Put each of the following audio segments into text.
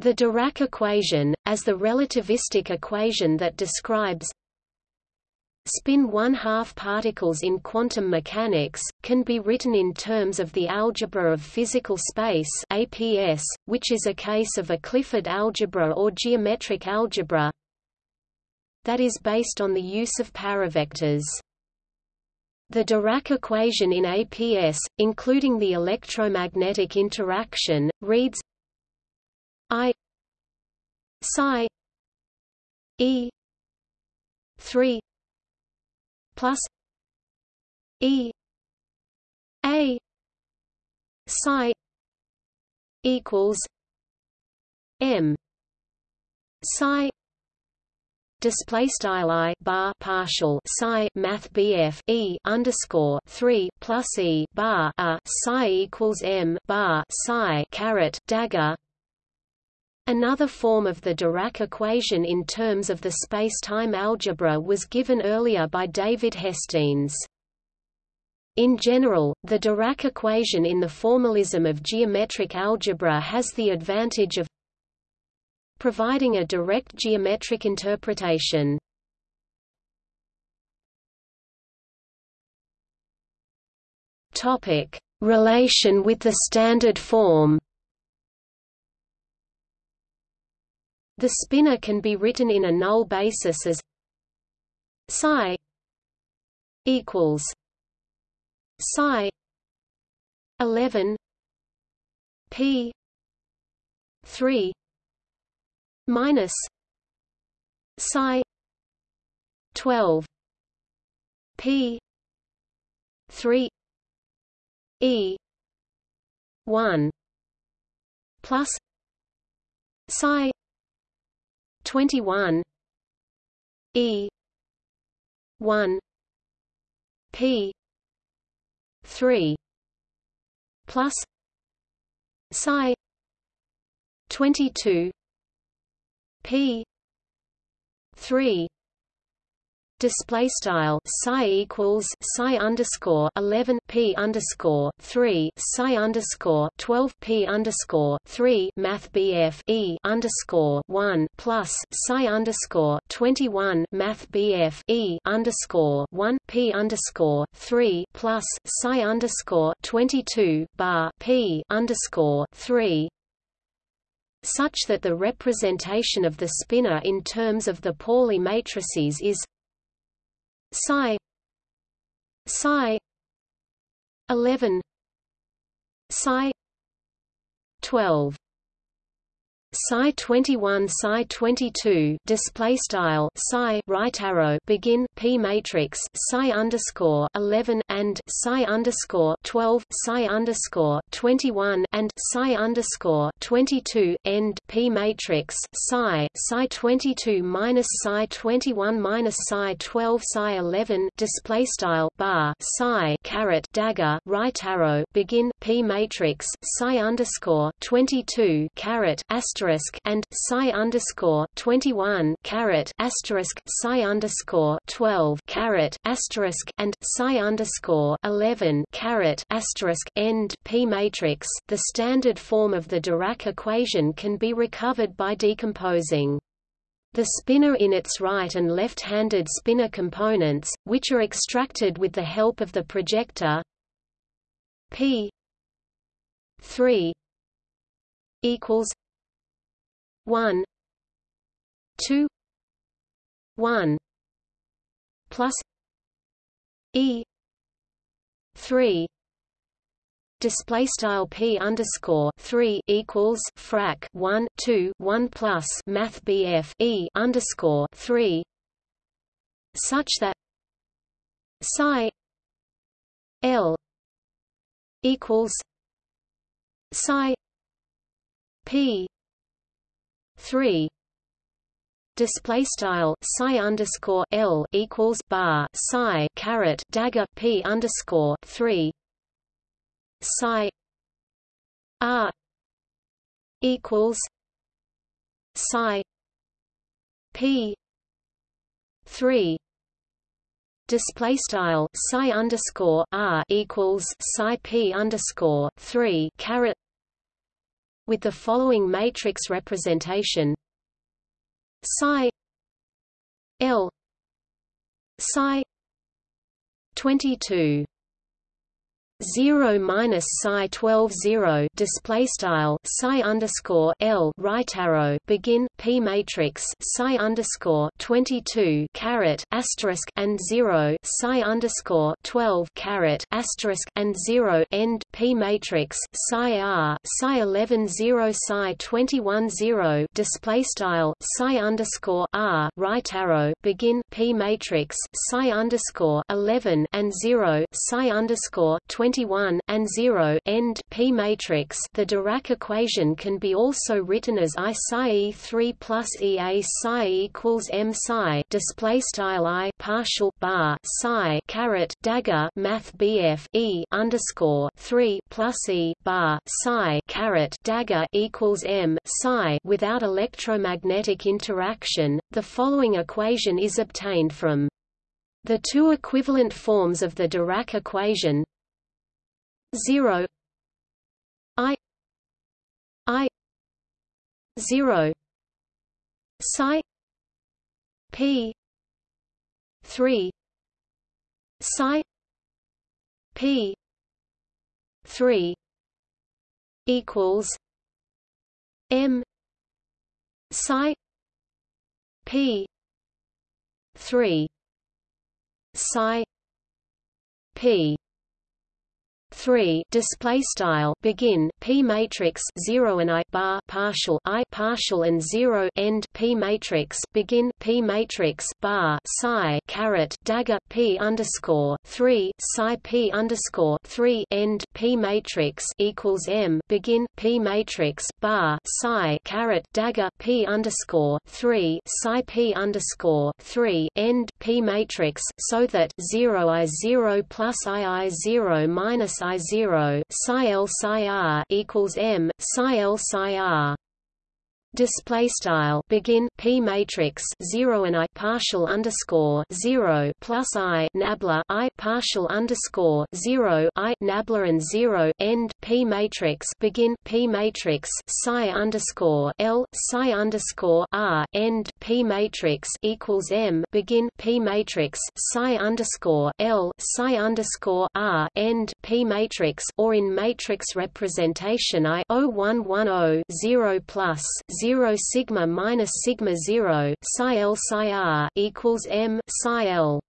The Dirac equation, as the relativistic equation that describes spin one-half particles in quantum mechanics, can be written in terms of the algebra of physical space APS, which is a case of a Clifford algebra or geometric algebra that is based on the use of paravectors. The Dirac equation in APS, including the electromagnetic interaction, reads I psi E three plus E A psi equals M psi display style i bar partial psi math bf e underscore 3 plus e bar a psi equals m bar psi caret dagger Another form of the Dirac equation in terms of the space-time algebra was given earlier by David Hestenes. In general, the Dirac equation in the formalism of geometric algebra has the advantage of providing a direct geometric interpretation. Topic: Relation with the standard form. The spinor can be written in a null basis as psi equals psi 11 p 3 minus psi 12 p 3 e 1 plus psi 21 E. 1 P. 3 plus. Psi. 22 P. 3 display style psi equals psi underscore 11 p underscore 3 psi underscore 12 p underscore 3 math bf e underscore 1 plus psi underscore 21 math bf e underscore 1 p underscore 3 plus psi underscore 22 bar p underscore 3 such that the representation of the spinor in terms of the Pauli matrices is psi. Psi. 11 psi. 12 psi 21 psi 22 display style psi right arrow begin p matrix psi underscore 11 and psi underscore 12 psi underscore 21 and psi underscore 22 end p matrix psi psi 22 minus psi 21 minus psi 12 psi 11 display style bar psi caret dagger right arrow begin p matrix psi underscore 22 caret asterisk asterisk and psi underscore twenty one caret asterisk psi underscore twelve caret asterisk and psi underscore eleven caret asterisk end p matrix. The standard form of the Dirac equation can be recovered by decomposing. The spinor in its right and left-handed spinor components, which are extracted with the help of the projector p 3 equals 1 2 1 plus e 3 display style p underscore 3 equals frac 1 2 1 plus math bf e underscore 3 such that psi l equals psi p 3 display style psi underscore l equals bar psi caret dagger p underscore 3 psi r equals psi p 3 display style psi underscore r equals psi p underscore 3 caret with the following matrix representation. Psi L psi 22 0 minus psi 12 0 display style psi underscore L right arrow begin P matrix psi underscore 22 caret asterisk and 0 psi underscore 12 caret asterisk and 0 end P matrix psi R psi 11 0 psi 21 0 display style psi underscore R right arrow begin P matrix psi underscore 11 and 0 psi underscore 20 21 and 0 end P matrix. The Dirac equation can be also written as I psi e 3 plus E a psi equals M psi display style I partial bar psi caret dagger math BF E underscore 3 plus E bar psi caret dagger equals M psi without electromagnetic interaction. The following equation is obtained from the two equivalent forms of the Dirac equation 0 i. I. 0 psi. P. 3 psi. P. 3 equals. M. Psi. P. 3 psi. P 3 display style begin p matrix 0 and i bar partial i partial and 0 end p matrix begin p matrix bar psi caret dagger p underscore 3 psi p underscore 3 end p matrix equals m begin p matrix bar psi caret dagger p underscore 3 psi p underscore 3 end p matrix so that 0 i 0 plus i i 0 minus i 0 psi l psi r equals m psi l psi r display style begin p matrix 0 and i partial underscore 0 plus i nabla i partial underscore 0 i nabla and 0 end p matrix begin p matrix psi underscore l psi underscore r end p matrix equals m begin p matrix psi underscore l psi underscore r end p matrix or in matrix representation i 0110 0 plus 0 sigma minus sigma 0 psi l psi r equals m psi l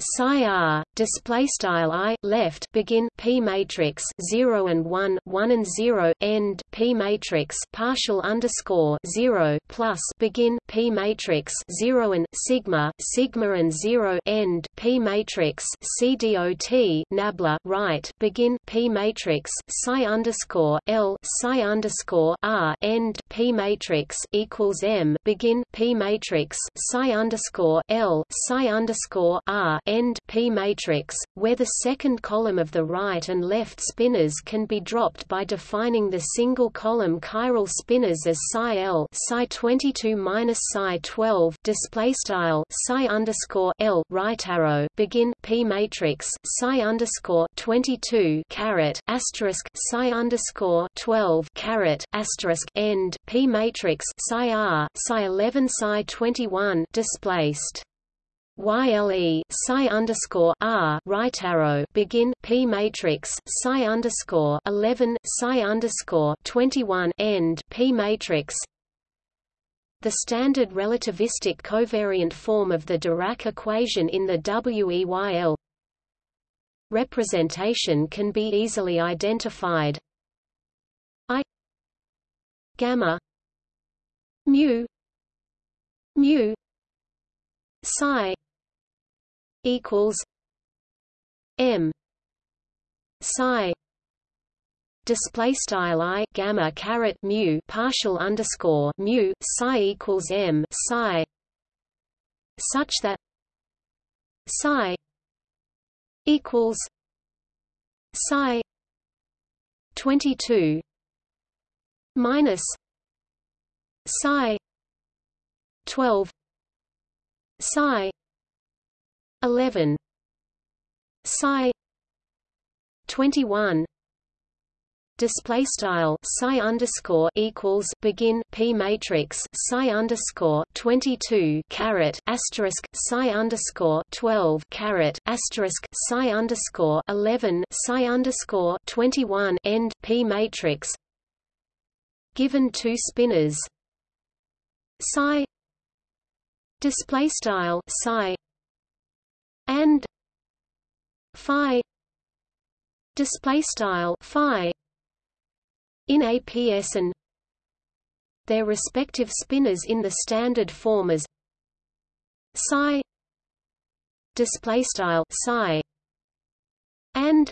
psi r display style i left begin p matrix 0 and 1 1 and 0 end p matrix partial underscore 0 plus begin p matrix 0 and sigma sigma and 0 end p matrix cdot nabla right begin p matrix psi underscore l psi underscore r end p matrix equals m begin p matrix psi underscore l psi underscore r end P matrix, where the second column of the right and left spinors can be dropped by defining the single column chiral spinors as psi L psi 22 minus psi 12 display style psi underscore L right arrow begin P matrix psi underscore 22 caret asterisk psi underscore 12 caret asterisk end P matrix psi R psi 11 psi 21 displaced YLE psi underscore R right arrow begin P matrix psi underscore eleven psi underscore twenty one end P matrix. The standard relativistic covariant form of the Dirac equation in the WEYL representation can be easily identified. I gamma mu mu psi equals m psi display style i gamma caret mu partial underscore mu psi equals m psi such that psi equals psi 22 minus psi 12 psi 11 psi. 21 display style psi underscore equals begin p matrix psi underscore 22 caret asterisk psi underscore 12 caret asterisk psi underscore 11 psi underscore 21 end p matrix. Given two spinors. Psi. Display style psi and phi display style phi in APS and their respective spinors in the standard form as psi display style psi and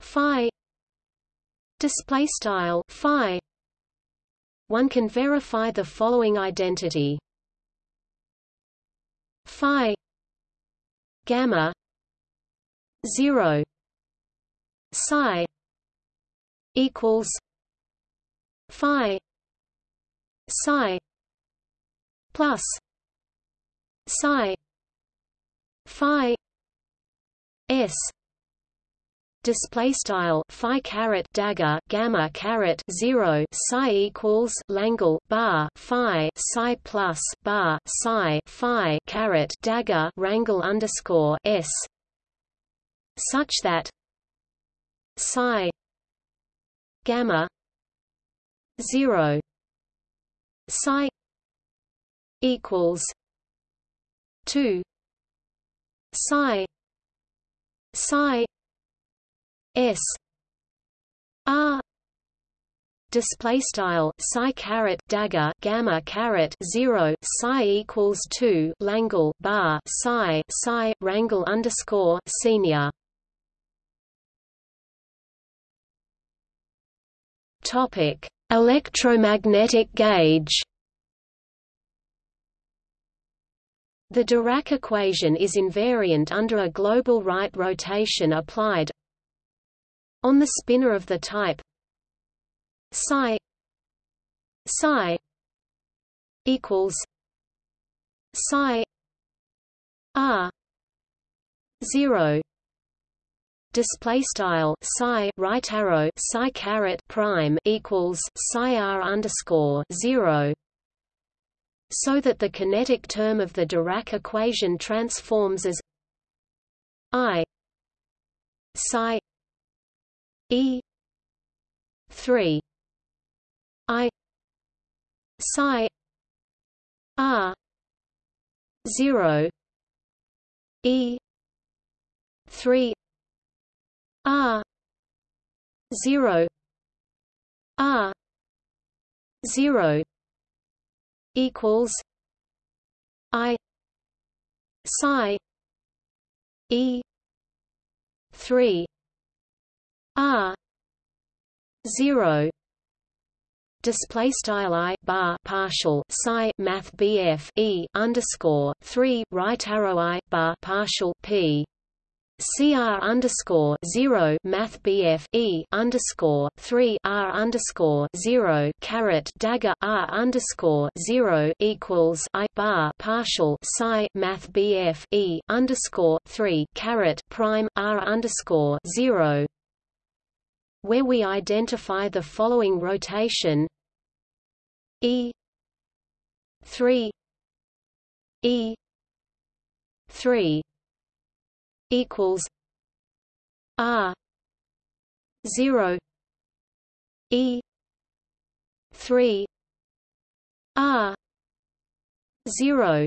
phi display style phi. One can verify the following identity. Phi gamma 0 psi equals phi psi plus psi phi s display style phi caret dagger gamma caret 0 psi equals langle bar phi psi plus bar psi phi caret dagger rangle underscore s. Such that psi gamma 0 psi equals 2 psi psi s r display style psi caret dagger gamma caret 0 psi equals 2 langle bar psi psi rangle underscore senior Topic: Electromagnetic gauge. The Dirac equation is invariant under a global right rotation applied on the spinor of the type psi psi equals psi r 0 display style psi right arrow psi caret prime equals psi r underscore zero so that the kinetic term of the Dirac equation transforms as I psi e. 3 I. psi. R. 0 e. 3 R. zero. R. zero equals I psi E three R zero display style i bar partial psi math bf e underscore three right arrow i bar partial p. CR underscore zero Math BF E underscore three R underscore zero caret dagger R underscore zero equals I bar partial Psi Math BF E underscore three caret prime R underscore zero where we identify the following rotation. E three E three equals R zero E three R zero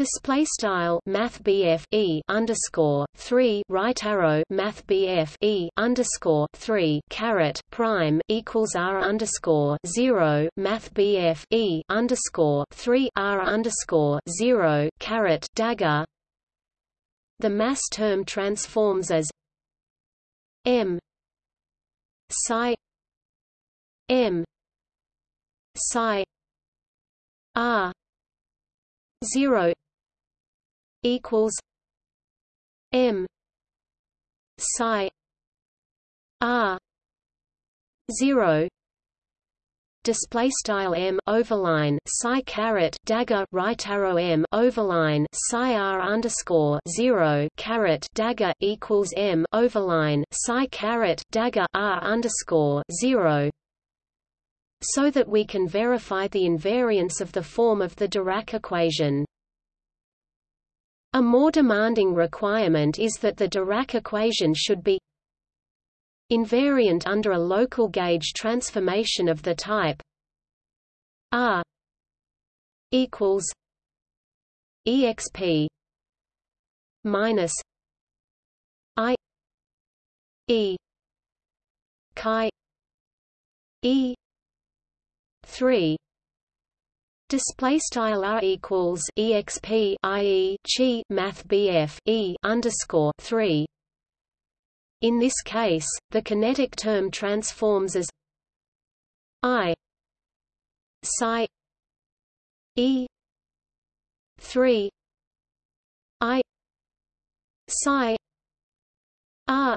Display style Math E underscore three right arrow Math E underscore three caret prime equals R underscore zero Math E underscore three R underscore zero caret dagger. The mass term transforms as m psi m psi r 0 equals m psi r 0 display style m overline psi caret dagger right arrow m overline psi r underscore zero caret dagger equals m overline psi caret dagger r underscore zero so that we can verify the invariance of the form of the Dirac equation. A more demanding requirement is that the Dirac equation should be invariant under a local gauge transformation of the type R equals exp minus i e chi e 3 Display style r equals exp ie chi math bf e underscore three. In this case, the kinetic term transforms as i psi e three i psi r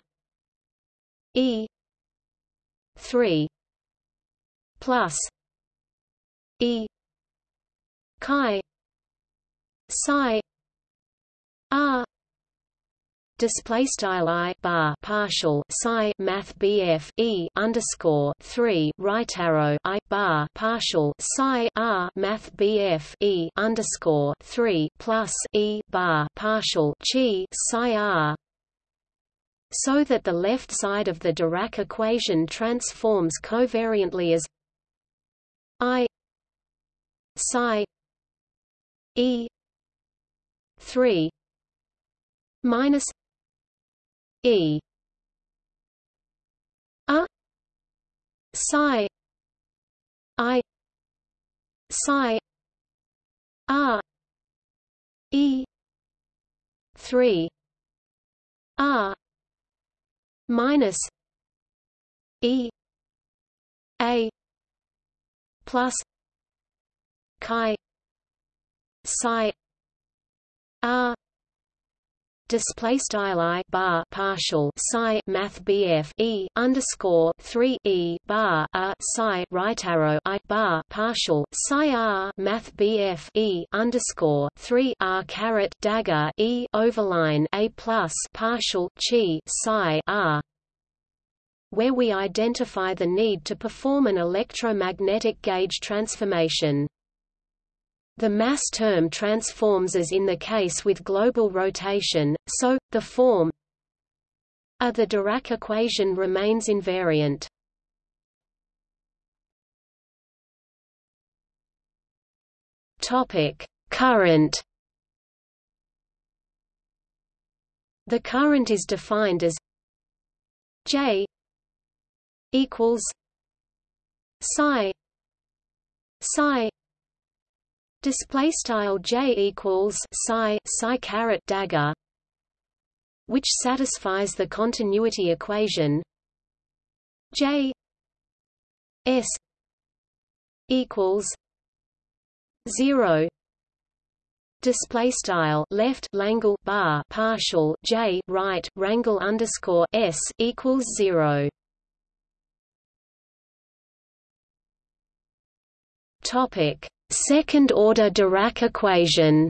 e three plus E chi psi R display style i bar partial psi math bf e underscore 3 right arrow i bar partial psi r math bf e underscore 3 plus e bar partial chi psi r so that the left side of the Dirac equation transforms covariantly as i psi e 3 minus e a psi i psi r e 3 r minus e a plus chi psi r display style i bar partial psi math bf e underscore 3 e bar a psi right arrow i bar partial psi r math bf e underscore 3 r caret dagger e overline a plus partial chi psi r where we identify the need to perform an electromagnetic gauge transformation. The mass term transforms as in the case with global rotation, so, the form a the Dirac equation remains invariant. Current. The current is defined as J equals psi psi display style j equals psi psi caret dagger which satisfies the continuity equation. J s equals 0 display style left langle bar partial j right rangle underscore s equals 0 topic Second-order Dirac equation.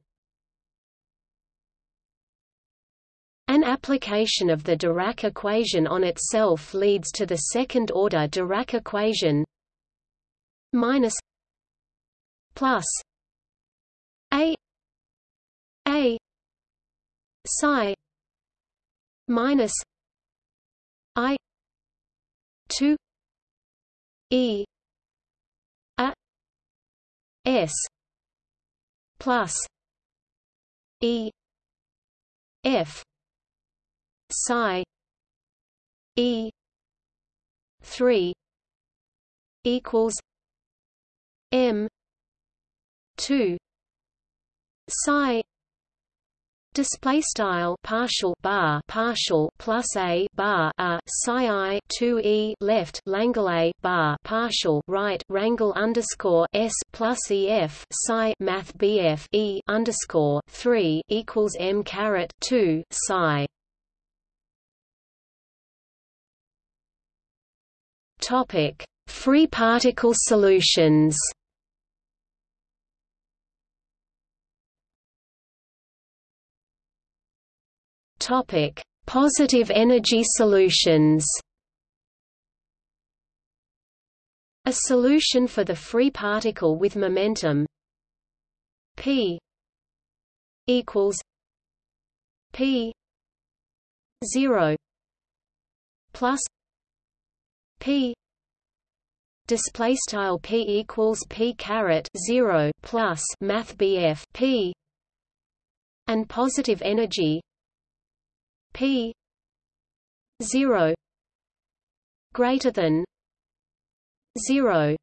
An application of the Dirac equation on itself leads to the second-order Dirac equation. Minus plus a a psi minus i 2 e S plus E F psi E three equals M two psi Display style partial bar partial plus a bar a psi i two e left Langle a bar partial right rangle underscore s plus e f psi math bf e underscore three equals m caret two psi. Topic Free particle solutions Topic: Positive energy solutions. A solution for the free particle with momentum p equals p 0 plus p display style p equals p caret 0 plus math bf p and positive energy p 0 greater than 0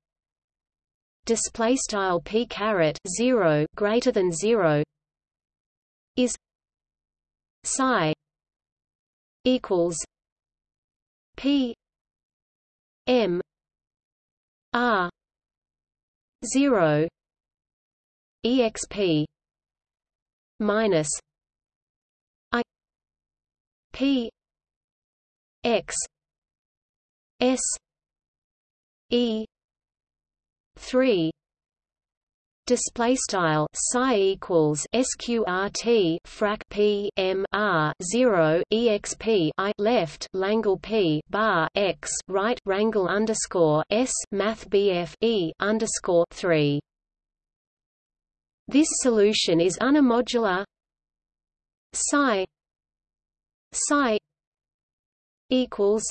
display style p caret 0 greater than 0 is psi equals p m r 0 exp minus P X S E three display style psi equals sqrt frac p m r 0 exp i left langle p bar x right rangle underscore s math bf e underscore 3 this solution is unimodular. Psi psi equals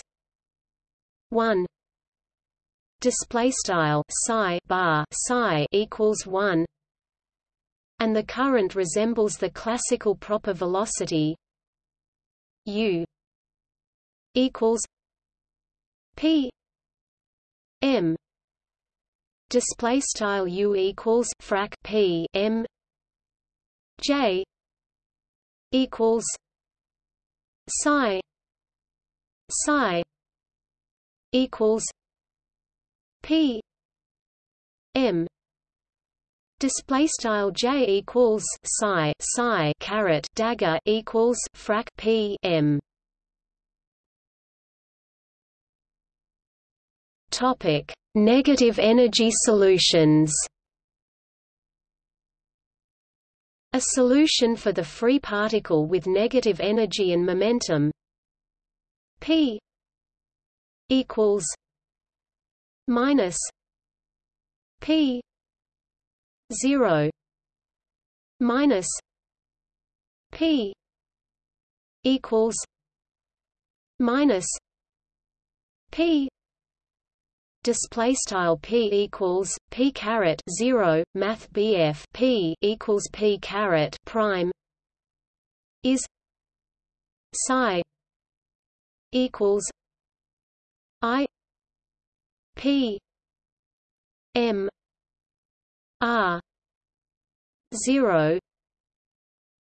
1 display style psi bar psi equals 1 and the current resembles the classical proper velocity u equals p m. Display style u equals frac p m j equals psi psi equals p m. Display style j equals psi psi caret dagger equals frac p m. Topic negative energy solutions a solution for the free particle with negative energy and momentum. P equals minus p 0 minus p equals minus p display style p equals p caret 0 math bf p equals p caret prime is psi equals i p m r 0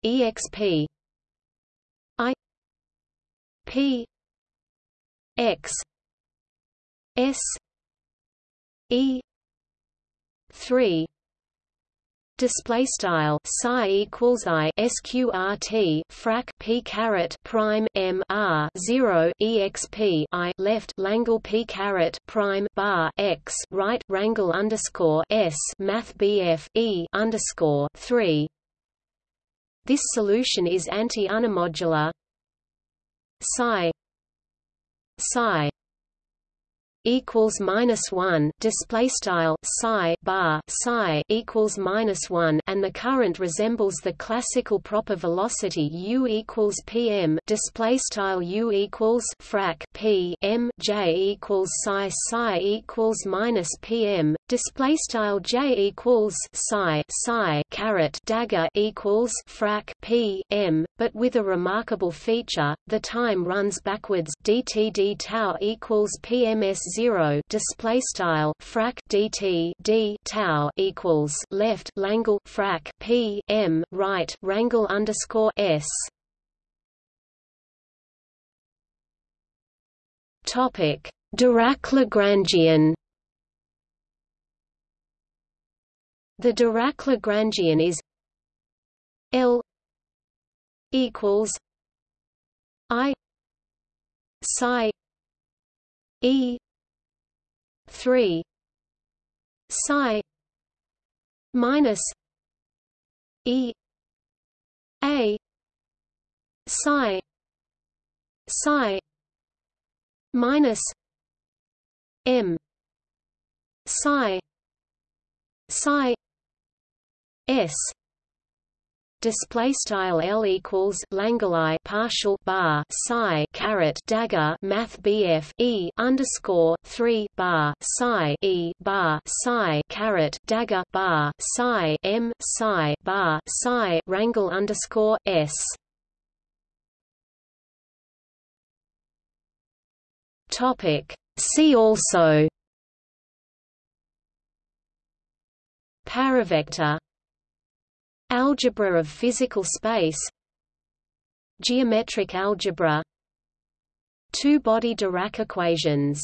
exp i p x s E. three. Display style psi equals i sqrt frac p caret prime m r 0 exp i left langle p caret prime bar x right rangle underscore s math bf e underscore 3 this solution is anti-unimodular. Psi. Psi equals minus one display style psi bar psi equals minus one and the current resembles the classical proper velocity u equals pm display style u equals frac p m j equals psi psi equals minus pm display style j equals psi psi caret dagger equals frac p m but with a remarkable feature the time runs backwards dt d tau equals pms 0 display style frac dt d tau equals left langle frac p m right rangle underscore s. Topic Dirac Lagrangian the Dirac Lagrangian is L equals I psi E three. Psi minus E A psi psi minus M psi psi S display style L equals langle partial bar psi caret dagger math BF E underscore 3 bar psi E bar psi caret dagger bar psi M psi bar psi rangle underscore S. Topic. See also. Paravector Algebra of physical space Geometric algebra Two-body Dirac equations